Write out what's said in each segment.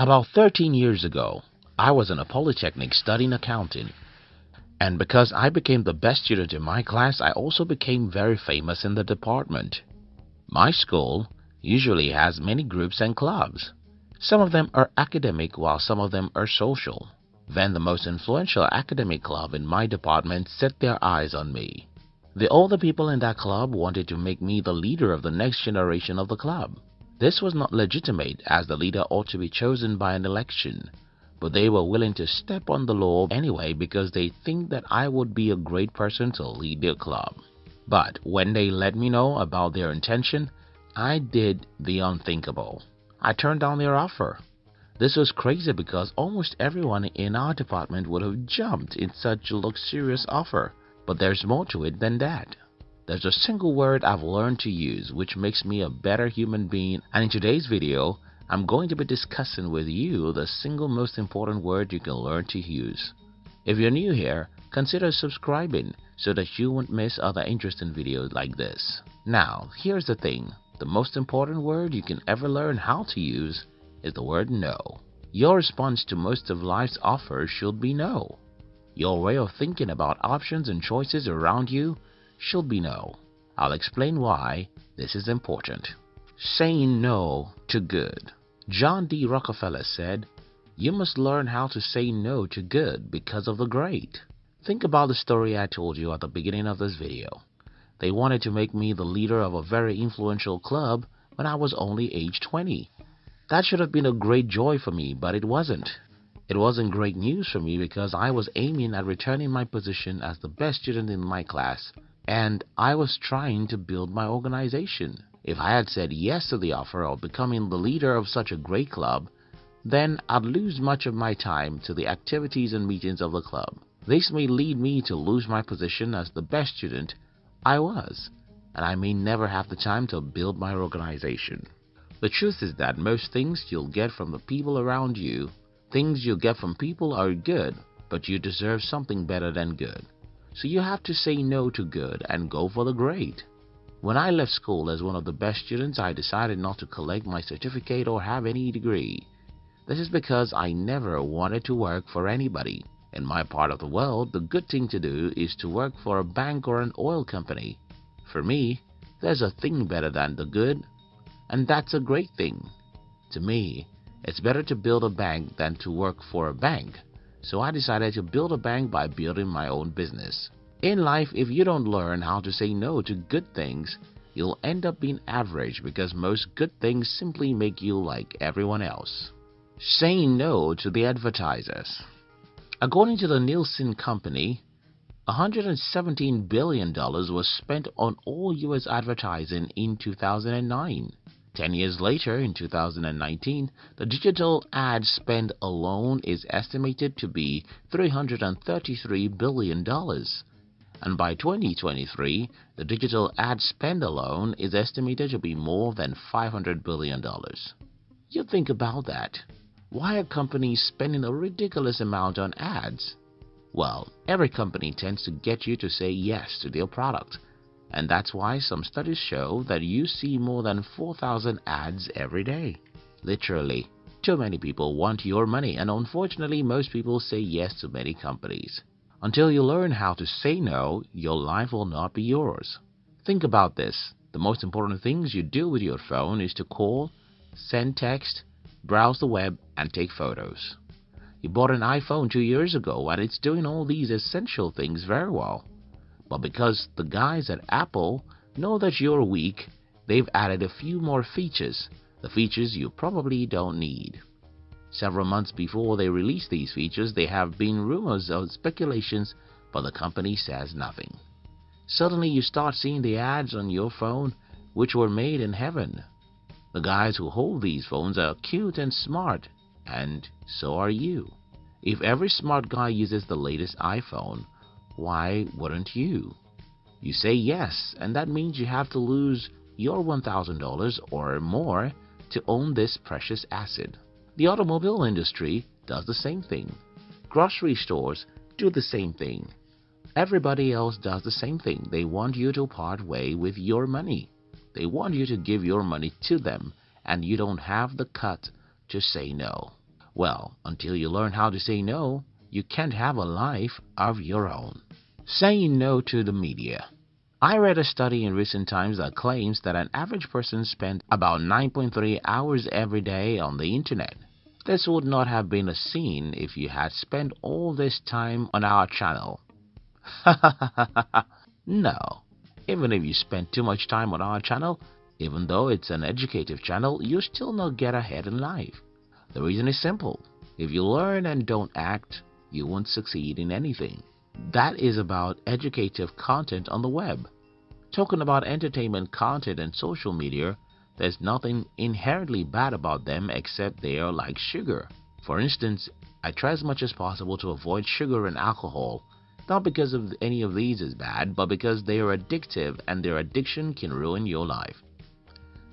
About 13 years ago, I was in a polytechnic studying accounting. And because I became the best student in my class, I also became very famous in the department. My school usually has many groups and clubs. Some of them are academic while some of them are social. Then the most influential academic club in my department set their eyes on me. The older people in that club wanted to make me the leader of the next generation of the club. This was not legitimate as the leader ought to be chosen by an election but they were willing to step on the law anyway because they think that I would be a great person to lead their club. But when they let me know about their intention, I did the unthinkable. I turned down their offer. This was crazy because almost everyone in our department would have jumped in such a luxurious offer. But there's more to it than that. There's a single word I've learned to use which makes me a better human being and in today's video, I'm going to be discussing with you the single most important word you can learn to use. If you're new here, consider subscribing so that you won't miss other interesting videos like this. Now, here's the thing. The most important word you can ever learn how to use is the word no. Your response to most of life's offers should be no. Your way of thinking about options and choices around you should be no. I'll explain why this is important. Saying no to good. John D. Rockefeller said, You must learn how to say no to good because of the great. Think about the story I told you at the beginning of this video. They wanted to make me the leader of a very influential club when I was only age 20. That should have been a great joy for me, but it wasn't. It wasn't great news for me because I was aiming at returning my position as the best student in my class, and I was trying to build my organization. If I had said yes to the offer of becoming the leader of such a great club, then I'd lose much of my time to the activities and meetings of the club. This may lead me to lose my position as the best student I was, and I may never have the time to build my organization. The truth is that most things you'll get from the people around you, things you get from people are good, but you deserve something better than good. So you have to say no to good and go for the great. When I left school as one of the best students, I decided not to collect my certificate or have any degree. This is because I never wanted to work for anybody. In my part of the world, the good thing to do is to work for a bank or an oil company. For me, there's a thing better than the good, and that's a great thing. To me, it's better to build a bank than to work for a bank. So I decided to build a bank by building my own business. In life, if you don't learn how to say no to good things, you'll end up being average because most good things simply make you like everyone else. Saying no to the advertisers. According to the Nielsen Company, $117 billion was spent on all U.S. advertising in 2009. Ten years later, in 2019, the digital ad spend alone is estimated to be $333 billion and by 2023, the digital ad spend alone is estimated to be more than $500 billion. You think about that. Why are companies spending a ridiculous amount on ads? Well, every company tends to get you to say yes to their product. And that's why some studies show that you see more than 4,000 ads every day. Literally, too many people want your money and unfortunately most people say yes to many companies. Until you learn how to say no, your life will not be yours. Think about this. The most important things you do with your phone is to call, send text, browse the web, and take photos. You bought an iPhone two years ago and it's doing all these essential things very well. But because the guys at Apple know that you're weak, they've added a few more features, the features you probably don't need. Several months before they release these features, there have been rumors or speculations, but the company says nothing. Suddenly you start seeing the ads on your phone which were made in heaven. The guys who hold these phones are cute and smart, and so are you. If every smart guy uses the latest iPhone, why wouldn't you? You say yes, and that means you have to lose your $1,000 or more to own this precious asset. The automobile industry does the same thing. Grocery stores do the same thing. Everybody else does the same thing. They want you to part way with your money. They want you to give your money to them and you don't have the cut to say no. Well, until you learn how to say no, you can't have a life of your own. Saying no to the media. I read a study in recent times that claims that an average person spends about 9.3 hours every day on the internet. This would not have been a scene if you had spent all this time on our channel. no. Even if you spend too much time on our channel, even though it's an educative channel, you still not get ahead in life. The reason is simple. If you learn and don't act, you won't succeed in anything. That is about educative content on the web. Talking about entertainment content and social media, there's nothing inherently bad about them except they are like sugar. For instance, I try as much as possible to avoid sugar and alcohol, not because of any of these is bad, but because they are addictive and their addiction can ruin your life.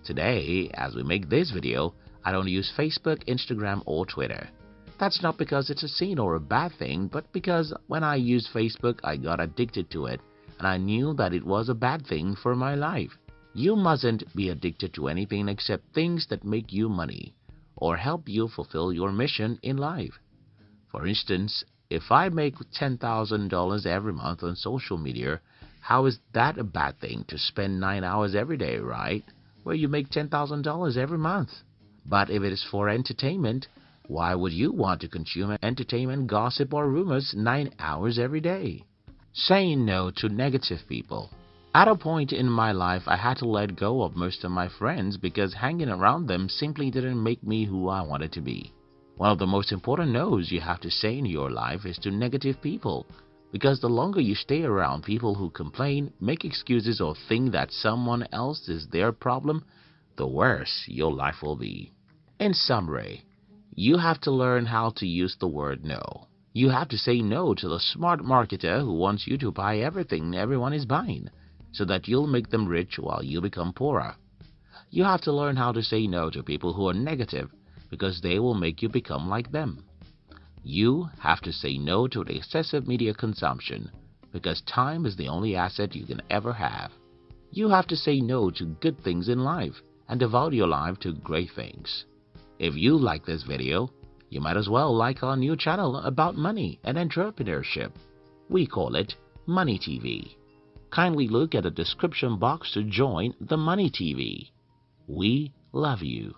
Today, as we make this video, I don't use Facebook, Instagram or Twitter. That's not because it's a sin or a bad thing, but because when I used Facebook, I got addicted to it and I knew that it was a bad thing for my life. You mustn't be addicted to anything except things that make you money or help you fulfill your mission in life. For instance, if I make $10,000 every month on social media, how is that a bad thing to spend 9 hours every day, right? Where you make $10,000 every month. But if it is for entertainment, why would you want to consume entertainment, gossip, or rumors nine hours every day? Saying no to negative people. At a point in my life, I had to let go of most of my friends because hanging around them simply didn't make me who I wanted to be. One of the most important no's you have to say in your life is to negative people because the longer you stay around people who complain, make excuses, or think that someone else is their problem, the worse your life will be. In summary, you have to learn how to use the word no. You have to say no to the smart marketer who wants you to buy everything everyone is buying so that you'll make them rich while you become poorer. You have to learn how to say no to people who are negative because they will make you become like them. You have to say no to the excessive media consumption because time is the only asset you can ever have. You have to say no to good things in life and devote your life to great things. If you like this video, you might as well like our new channel about money and entrepreneurship. We call it Money TV. Kindly look at the description box to join the Money TV. We love you.